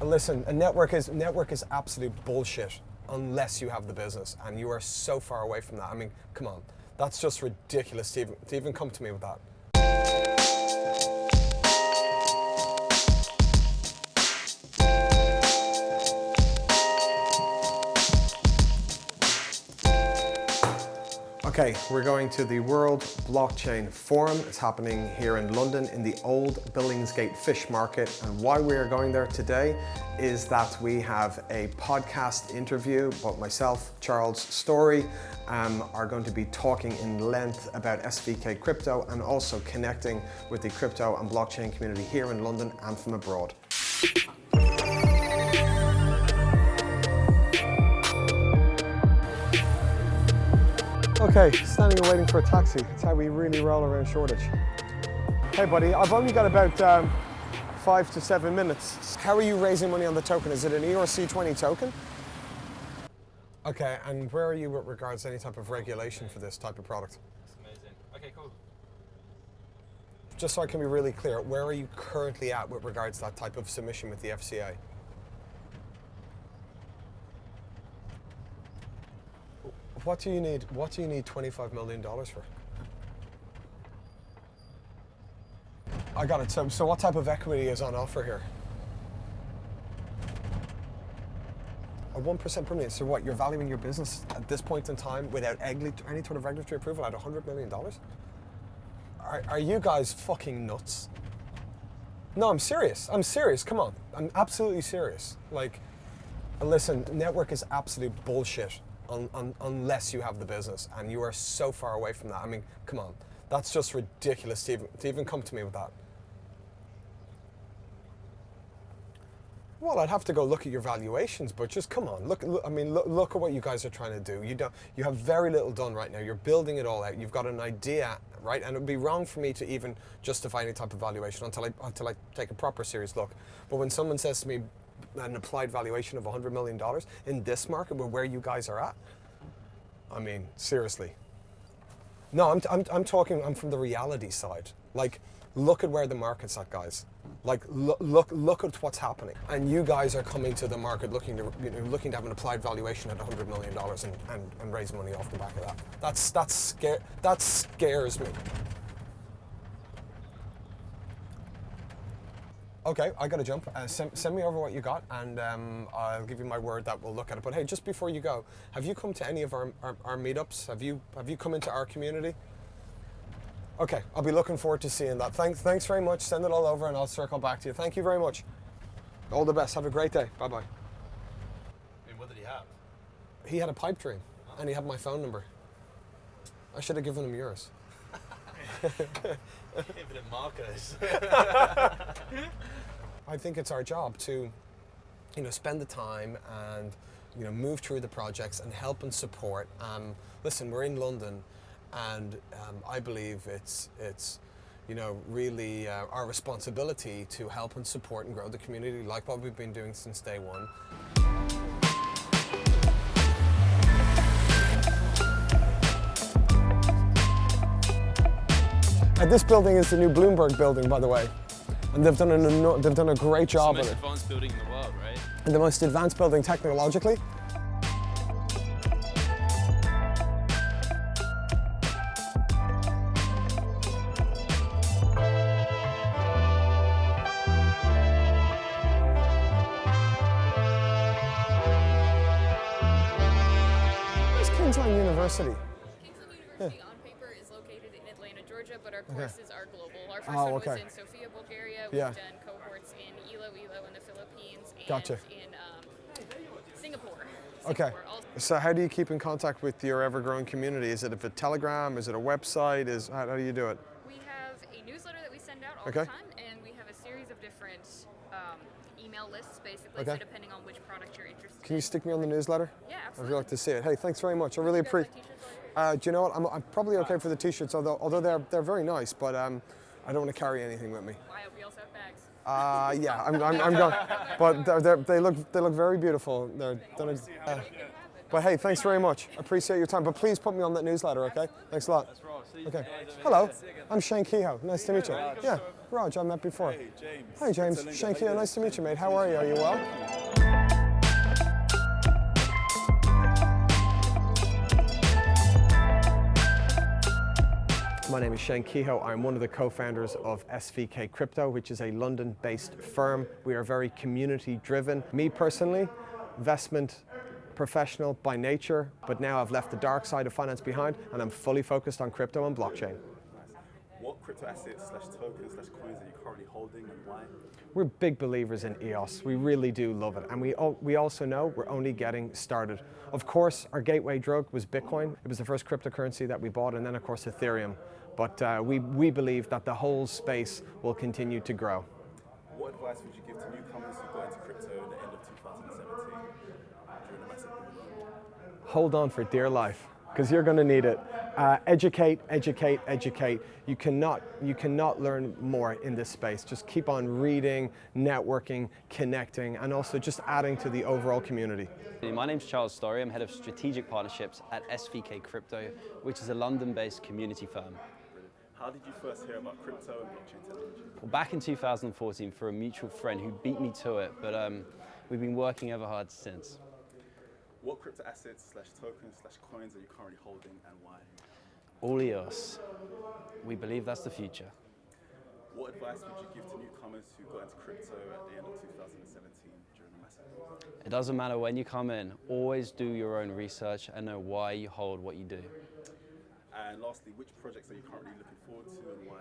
Listen, a network is network is absolute bullshit unless you have the business, and you are so far away from that. I mean, come on, that's just ridiculous to even, to even come to me with that. Okay, we're going to the World Blockchain Forum. It's happening here in London in the old Billingsgate Fish Market. And why we are going there today is that we have a podcast interview, but myself, Charles Storry, um, are going to be talking in length about SVK crypto and also connecting with the crypto and blockchain community here in London and from abroad. Okay, standing and waiting for a taxi. That's how we really roll around Shoreditch. Hey buddy, I've only got about um, five to seven minutes. How are you raising money on the token? Is it an ERC20 token? Okay, and where are you with regards to any type of regulation for this type of product? That's amazing. Okay, cool. Just so I can be really clear, where are you currently at with regards to that type of submission with the FCA? What do you need? What do you need twenty-five million dollars for? I got it. So, so what type of equity is on offer here? A one percent premium. So, what you're valuing your business at this point in time without any sort of regulatory approval at hundred million dollars? Are, are you guys fucking nuts? No, I'm serious. I'm serious. Come on. I'm absolutely serious. Like, listen, network is absolute bullshit un, un, unless you have the business, and you are so far away from that. I mean, come on. That's just ridiculous to even, to even come to me with that. Well, I'd have to go look at your valuations, but just come on. Look, look I mean, look, look at what you guys are trying to do. You don't, you have very little done right now. You're building it all out. You've got an idea, right? And it would be wrong for me to even justify any type of valuation until I, until I take a proper serious look. But when someone says to me an applied valuation of $100 million in this market, where where you guys are at, I mean, seriously. No, I'm, I'm, I'm talking, I'm from the reality side. Like, look at where the market's at, guys. Like, look, look, look at what's happening. And you guys are coming to the market looking to, you know, looking to have an applied valuation at $100 million and, and, and raise money off the back of that. That's, that's scare, that scares me. Okay, I got to jump. Uh, send, send me over what you got, and um, I'll give you my word that we'll look at it. But hey, just before you go, have you come to any of our, our, our meetups? Have you have you come into our community? Okay, I'll be looking forward to seeing that. Thanks, thanks very much. Send it all over, and I'll circle back to you. Thank you very much. All the best. Have a great day. Bye bye. I mean, what did he have? He had a pipe dream, and he had my phone number. I should have given him yours. Infinite markers. I think it's our job to, you know, spend the time and, you know, move through the projects and help and support. Um, listen, we're in London, and um, I believe it's it's, you know, really uh, our responsibility to help and support and grow the community, like what we've been doing since day one. And this building is the new Bloomberg building, by the way. And they've done, an, they've done a great It's the job with most it. advanced building in the world, right? And the most advanced building technologically. Where's Kingsland University? Kingsland University on paper is located in Atlanta, Georgia, but our courses are global. Our first Oh, one okay. was in Sofia, Bulgaria. We've Yeah. done cohorts in Iloilo in the Philippines and Gotcha. in um, Singapore. Okay. So how do you keep in contact with your ever-growing community? Is it a Telegram? Is it a website? Is how, how do you do it? We have a newsletter that we send out all Okay. the time, and we have a series of different um, email lists, basically, Okay. so depending on which product you're interested in. Can you stick me on the newsletter? Yeah, I'd absolutely. really like to see it. Hey, thanks very much. I really You guys like appreciate. T-shirts already? Uh, do you know what? I'm, I'm probably okay for the t-shirts, although although they're they're very nice, but um, I don't want to carry anything with me. I hope we also have bags. Uh, yeah, I'm, I'm, I'm going, but they're, they're, they look they look very beautiful. They're done. A, uh, but hey, thanks very much. Appreciate your time. But please put me on that newsletter, okay? Thanks a lot. Okay. Hello, I'm Shane Kehoe. Nice to meet you. Yeah. Raj, I met before. Hey, James. Hi, James. Shane Shankia, How you nice to meet you, mate. How are you? Are you well? My name is Shane Kehoe. I'm one of the co-founders of SVK Crypto, which is a London-based firm. We are very community-driven. Me personally, investment professional by nature, but now I've left the dark side of finance behind and I'm fully focused on crypto and blockchain. What crypto assets slash tokens slash coins are you currently holding and why? We're big believers in EOS. We really do love it. And we, we also know we're only getting started. Of course, our gateway drug was Bitcoin. It was the first cryptocurrency that we bought, and then, of course, Ethereum. But uh, we, we believe that the whole space will continue to grow. What advice would you give to newcomers who got into crypto at the end of 2017 during the massive? Hold on for dear life, because you're going to need it. Uh, educate, educate, educate. You cannot, you cannot learn more in this space. Just keep on reading, networking, connecting, and also just adding to the overall community. My name's Charles Storry. I'm head of strategic partnerships at SVK Crypto, which is a London-based community firm. How did you first hear about crypto and blockchain technology? Well, back in 2014, for a mutual friend who beat me to it, but um, we've been working ever hard since. What crypto assets slash tokens slash coins are you currently holding and why? All EOS. We believe that's the future. What advice would you give to newcomers who got into crypto at the end of 2017 during the massive? It doesn't matter when you come in, always do your own research and know why you hold what you do. And lastly, which projects are you currently looking forward to and why?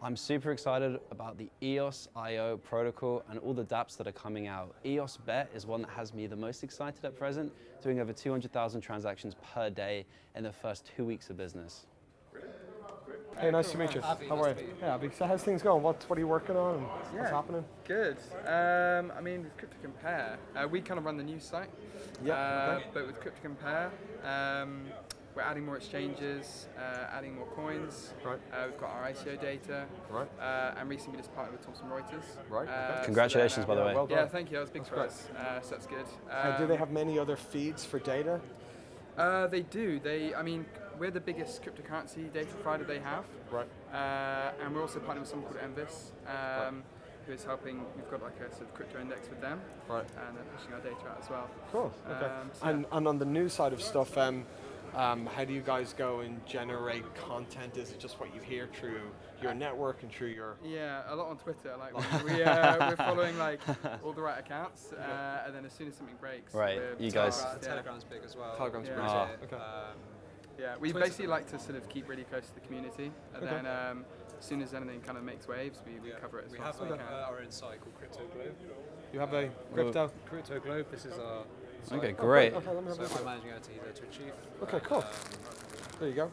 I'm super excited about the E EOS IO protocol and all the dApps that are coming out. EOS Bet is one that has me the most excited at present, doing over 200,000 transactions per day in the first two weeks of business. Hey, nice to meet you. How are you? Yeah, Abby. So how's things going? What, what are you working on? and What's Yeah. happening? Good. Um, I mean, with Crypto Compare, uh, we kind of run the news site. Yeah, Uh, okay. But with Crypto Compare, um, we're adding more exchanges, uh, adding more coins. Right. Uh, we've got our ICO data. Right. Uh, and recently we just partnered with Thomson Reuters. Right, okay. Uh, so Congratulations, then, by the way. well done. Yeah, thank you. That was big for great. us. Uh, so that's good. Uh, do they Um, have many other feeds for data? Uh, they do. They, I mean, we're the biggest cryptocurrency data provider they have. Right. Uh, and we're also partnering with someone called MVIS, um, who is helping. We've got like a sort of crypto index with them, Right. and they're pushing our data out as well. Cool. Okay. Um, so and, and on the news side of stuff, um, um, how do you guys go and generate content? Is it just what you hear through your network and through your? Yeah, a lot on Twitter. Like we, we, uh, we're following like all the right accounts, uh, and then as soon as something breaks, Right, we're you guys- fast, yeah. Telegram's big as well. Telegram's Yeah. big, Ah. okay. Um, Yeah, we Twitter- basically like to sort of keep really close to the community, and Okay. then um, as soon as anything kind of makes waves, we, we yeah. cover it as we fast have as we uh, can. our own site called Crypto Globe. You have a crypto. Crypto Globe, this is our site. Okay, great. Okay, let me have So a look. I'm managing editor here to achieve. Okay, cool. Um, There you go.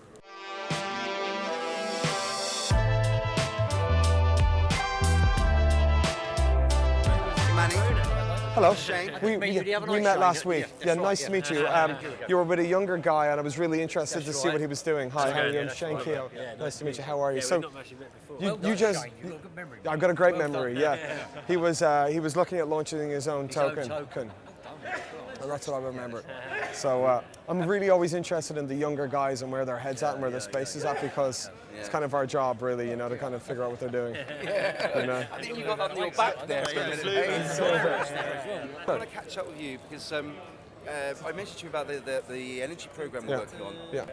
Hello. Shane. We, Meet we, you the other we met last week. yeah, Yeah, nice to meet you. Um, Here we go. you were with a younger guy, and I was really interested to see what he was doing. Hi, how are you? I'm that's Shane right. Kehoe. Yeah, nice to meet you. How are you? So, we've not actually met before. you, you just. Shane. You've got good memory. I've got a great memory. Yeah. He was uh, he was looking at launching His own token. Token. And that's what I remember. So uh, I'm really always interested in the younger guys and where their heads at and where their space is at because it's kind of our job, really, you know, to kind of figure out what they're doing. You know? I think you got that on your back there for a minute. I want to catch up with you because um, uh, I mentioned to you about the, the, the energy program we're Yeah. working on. Yeah.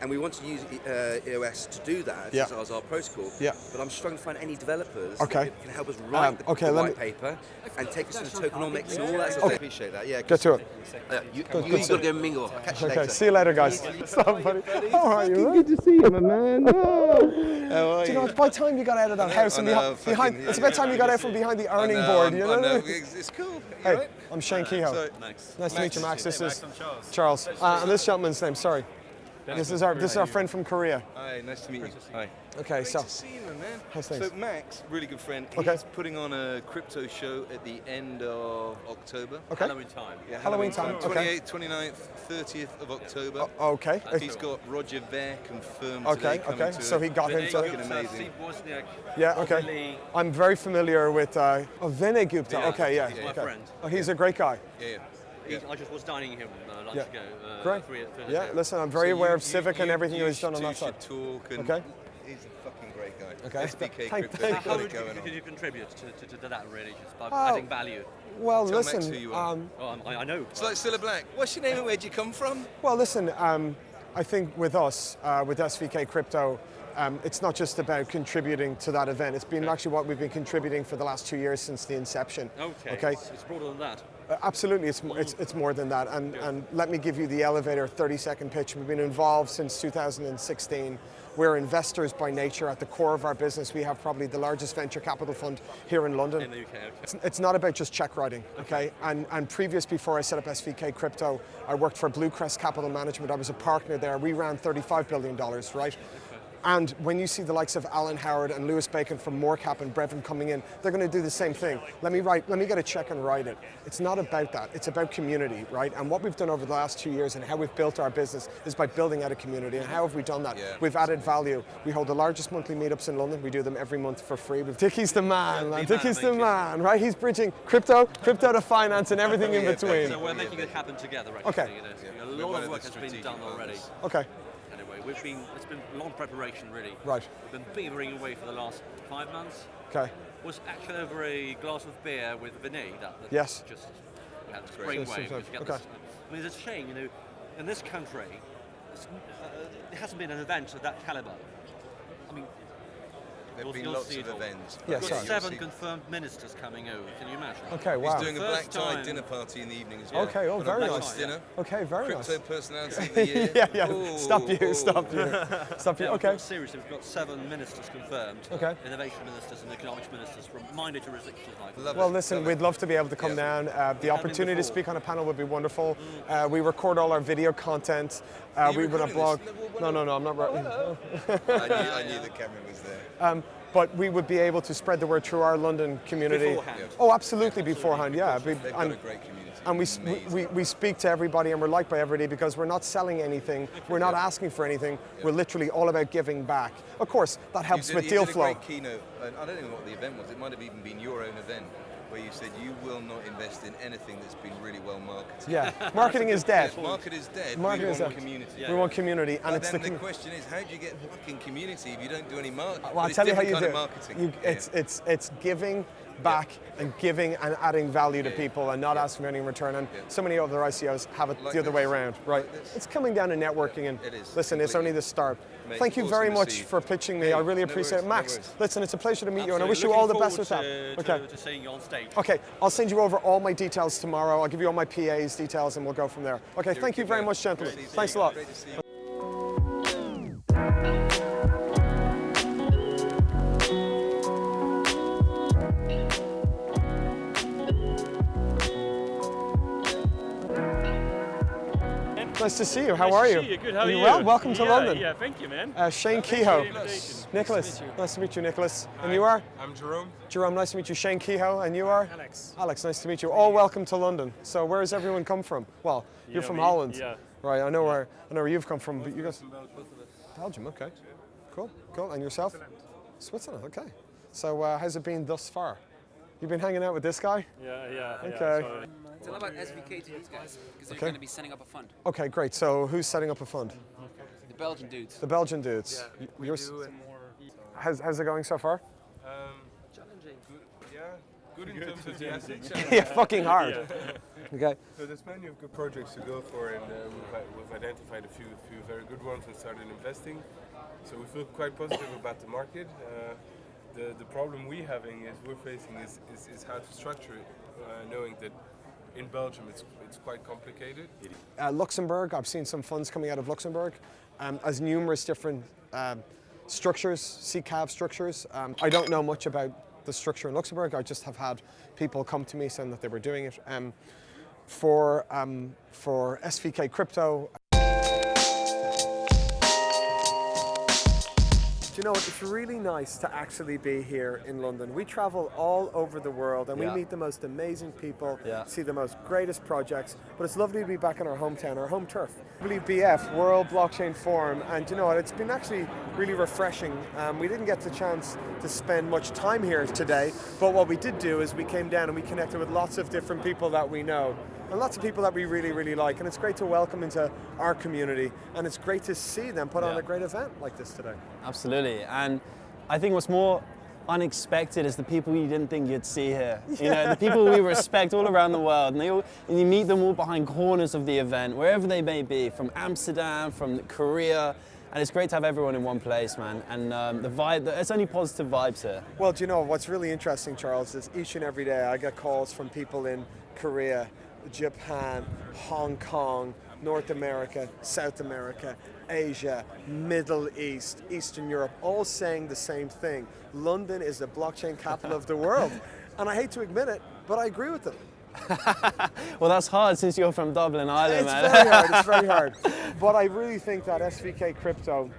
And we want to use uh, EOS to do that Yeah. as, as our protocol. Yeah. But I'm struggling to find any developers Okay. that can help us write Um, the, okay, the let white me- paper and take us through the tokenomics and all that stuff. Okay. I appreciate that. Yeah. Get to it. Uh, you, Good, you, good you got to go mingle. I'll catch you Okay, later. see you later, guys. Stop, buddy. How are you? Good to see you, my man. Oh. Do you know, it's about time you got out of that house and know, behind, behind fucking- it's about time you got out from behind the I ironing board, you know? know, I mean? It's, it's cool. Hey, I'm Shane Kehoe. Nice to meet you, Max. This is I'm Charles. Charles. Uh, and this gentleman's name, sorry. This is our this is our friend from Korea. Hi, nice to meet you. Hi. Okay, Great so to see you, man. How's So? Max, really good friend. Okay. He's putting on a crypto show at the end of October. okay, Halloween time. Yeah, Halloween time, okay. 28th, 29th, 30th of October. O- okay. And he's got Roger Ver confirmed Okay, today okay. to So he got him Vinny to- Fucking amazing. Yeah, okay. Lee. I'm very familiar with uh, oh, Vinay Gupta. Yeah, okay, yeah. yeah, yeah. okay. friend. Oh, he's a great guy. Yeah, yeah. I just was dining him uh, lunch Yeah. ago. Uh, Great. Three, three Yeah, listen, I'm very So aware you- of Civic you- and everything you he's done on two that side. should talk and Okay. He's a fucking great guy. Okay. SVK Thank- Crypto. thank How it would you, could you contribute to, to, to that really, just by Oh. adding value? Well, Tell Max listen. who you are. um, Oh, I'm- I, I know. It's like Cilla Black. What's your name and where'd you come from? Well, listen, um, I think with us, uh, with SVK Crypto, um, it's not just about contributing to that event. It's been actually what we've been contributing for the last two years since the inception. Okay, Okay. It's, it's broader than that. Uh, absolutely, it's, it's, it's more than that. And, and let me give you the elevator 30 second pitch. We've been involved since 2016. We're investors by nature. At the core of our business, we have probably the largest venture capital fund here in London. In the UK, okay. It's, it's not about just check writing, okay? And, and previous, before I set up SVK Crypto, I worked for Bluecrest Capital Management. I was a partner there. We ran $35 billion, right? And when you see the likes of Alan Howard and Louis Bacon from Morecap and Brevan coming in, they're going to do the same thing. Let me write, let me get a check and write it. It's not about that. It's about community, right? And what we've done over the last two years and how we've built our business is by building out a community. And how have we done that? Yeah. We've added value. We hold the largest monthly meetups in London. We do them every month for free. We've Dickie's the man, man. the Dickie's man, the man, right? He's bridging crypto, crypto to finance, and everything in between. So we're making it happen together, actually. Okay. You know, A lot of of work has been done already. Okay, We've been, it's been long preparation, really. right. We've been beavering away for the last five months. Okay. Was actually over a glass of beer with Vinay. That, that Yes. Just we had this Great. brainwave. Yes, yes, just get okay. this- I mean, it's a shame, you know, in this country, uh, it hasn't been an event of that caliber. I mean, There've you'll- been you'll lots see of events. Yeah, We've sorry. got You'll seven confirmed ministers coming over. Can you imagine? Okay, He's wow. doing a First black tie time- dinner party in the evening as well. Okay, oh, Got a very nice nice. dinner. Okay, very Crypto nice. personality of the year. yeah, yeah. Ooh, stop you, ooh. stop you. Stop you. Yeah, we've Okay. got, seriously, we've got seven ministers confirmed. Okay. Innovation ministers and economics ministers from minor jurisdictions like Well, it, listen, love we'd it. love to be able to come Yeah. down. Uh, the opportunity to speak on a panel would be wonderful. Uh, we record all our video content. Uh, we run a recording blog. No, No, no, no, I'm not. Right. I knew, I knew the camera was there. But we would be able to spread the word through our London community. Beforehand. Oh, absolutely, beforehand, yeah. They've got and- a great community. and we, we, Amazing. we, we speak to everybody and we're liked by everybody because we're not selling anything, we're not asking for anything, we're literally all about giving back. Of course, that helps did, with deal flow. I don't know what the event was. It might have even been your own event, where you said you will not invest in anything that's been really well marketed. Yeah, marketing is dead. Yes, market is dead. Market we is want dead. community. We want community, and But it's the. then the, com- question is, how do you get fucking community if you don't do any marketing? well, I'll tell you how you do. Marketing. You, Yeah. it's, it's, it's giving back and giving and adding value to people and not Yeah. asking for any return. And Yeah. so many other ICOs have it Like the other way this. around, right? Like. It's coming down to networking and It is, listen, it's only the start. Mate, Thank you very much see for pitching me. Hey, I really appreciate it. worries, no Max, listen, it's a pleasure to meet you and I Absolutely. wish you all the best with that. to, Okay. To, seeing you on stage. Okay, I'll send you over all my details tomorrow. I'll give you all my PA's details and we'll go from there. Okay, thank you very much, gentlemen. Great to see Thanks a lot. Nice to see you. How are you? See you. Good. How are you? you? well? Welcome to yeah, London. Yeah, thank you, man. Uh, Shane Thanks for Kehoe. the invitation. Nicholas. Nice to meet you, Nicholas. And you are? I'm Jerome. Jerome, nice to meet you. Shane Kehoe. And you are? Alex. Alex, nice to meet you. All welcome to London. So where has everyone come from? Well, You you're know from me, Holland. yeah. Right, I know where I know where you've come from, but you guys Belgium, okay. Cool, cool. And yourself? Switzerland, okay. So uh, how's it been thus far? You've been hanging out with this guy? Yeah, yeah. yeah, Okay. sorry. Tell about SVK to these guys, because they're Okay. going to be setting up a fund. Okay, great. So who's setting up a fund? The Belgian dudes. The Belgian dudes. Yeah, we you're do and more. How's, how's it going so far? Um, challenging. Good, yeah, good in terms of the asset yeah, fucking hard. Okay. So there's plenty of good projects to go for, and uh, we've, we've identified a few, few very good ones and started investing. So we feel quite positive about the market. Uh, the, the problem we're having is we're facing is, is, is how to structure it, uh, knowing that in Belgium it's, it's quite complicated. Uh, Luxembourg, I've seen some funds coming out of Luxembourg um, as numerous different um, structures, SICAV structures. Um, I don't know much about the structure in Luxembourg. I just have had people come to me saying that they were doing it. Um, for, um, for SVK Crypto, you know? It's really nice to actually be here in London. We travel all over the world and Yeah. we meet the most amazing people, Yeah. see the most greatest projects, but it's lovely to be back in our hometown, our home turf. WBF, World Blockchain Forum, and you know what? It's been actually really refreshing. Um, we didn't get the chance to spend much time here today, but what we did do is we came down and we connected with lots of different people that we know and lots of people that we really, really like. And it's great to welcome into our community, and it's great to see them put on a great event like this today. Absolutely. And I think what's more unexpected is the people you didn't think you'd see here. You know, the people we respect all around the world, and, they all, and you meet them all behind corners of the event, wherever they may be, from Amsterdam, from Korea, and it's great to have everyone in one place, man. And um, the vibe, it's only positive vibes here. Well, do you know what's really interesting, Charles, is each and every day I get calls from people in Korea, Japan, Hong Kong, North America, South America, Asia, Middle East, Eastern Europe, all saying the same thing. London is the blockchain capital of the world. And I hate to admit it, but I agree with them. well, that's hard since you're from Dublin, Ireland, it's man. very hard, it's very hard. But I really think that SVK Crypto,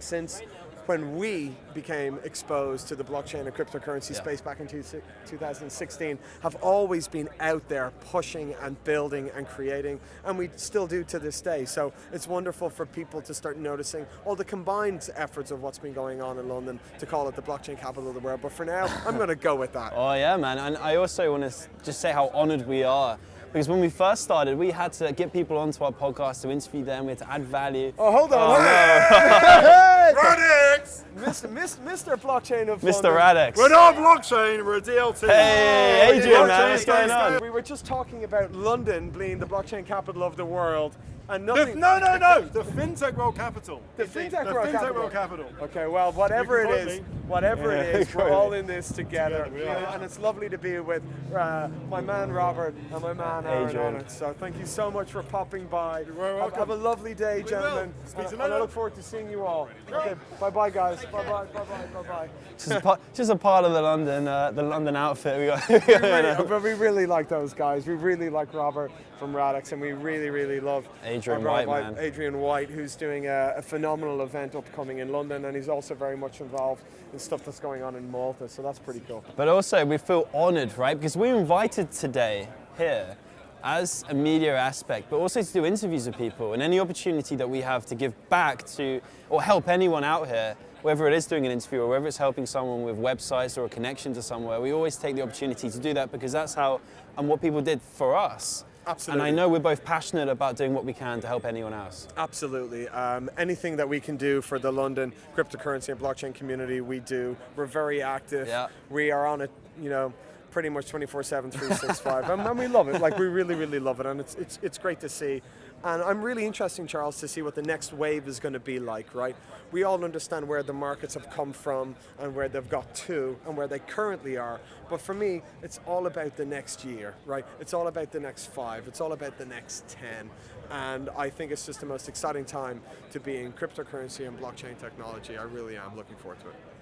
since when we became exposed to the blockchain and cryptocurrency Yeah. space back in two, 2016, have always been out there pushing and building and creating, and we still do to this day. So it's wonderful for people to start noticing all the combined efforts of what's been going on in London to call it the blockchain capital of the world. But for now, I'm going to go with that. Oh yeah, man. And I also want to just say how honored we are. Because when we first started, we had to get people onto our podcast to interview them, we had to add value. Oh, hold on. Oh, hold no. on. Radix! Mr. Mr. Mr. Blockchain of Mr. London. Radix. We're not blockchain, we're a DLT. Hey, Adrian, man, what's going on? We were just talking about London being the blockchain capital of the world, and The- no, no, no, the FinTech World Capital. The FinTech the World FinTech Capital. World Capital. Okay, well, whatever You it can is, quote me. whatever it Yeah, is, we're all in this together. Together we you are. know, and it's lovely to be with uh, my man Robert and my man Aaron Adrian. on it. So thank you so much for popping by. You're Have, welcome. have a lovely day, will. gentlemen. Speak and, to and I look forward to seeing you all. Okay, bye bye, guys. Bye bye, bye bye, bye bye. Just a part, just a part of the London, uh, the London outfit we got. we really, but we really like those guys. We really like Robert from Radix, and we really, really love Adrian White, man. Adrian White, who's doing a, a phenomenal event upcoming in London, and he's also very much involved in stuff that's going on in Malta. So that's pretty cool. But also, we feel honored, right? Because we're invited today here as a media aspect, but also to do interviews with people and any opportunity that we have to give back to or help anyone out here, whether it is doing an interview or whether it's helping someone with websites or a connection to somewhere, we always take the opportunity to do that because that's how and what people did for us. Absolutely. And I know we're both passionate about doing what we can to help anyone else. Absolutely. Um, anything that we can do for the London cryptocurrency and blockchain community, we do. We're very active. Yeah. We are on it, you know, pretty much 24/7, 365, and, and we love it. Like we really, really love it, and it's it's it's great to see. And I'm really interested, Charles, to see what the next wave is going to be like. Right? We all understand where the markets have come from and where they've got to and where they currently are. But for me, it's all about the next year. Right? It's all about the next five. It's all about the next ten. And I think it's just the most exciting time to be in cryptocurrency and blockchain technology. I really am looking forward to it.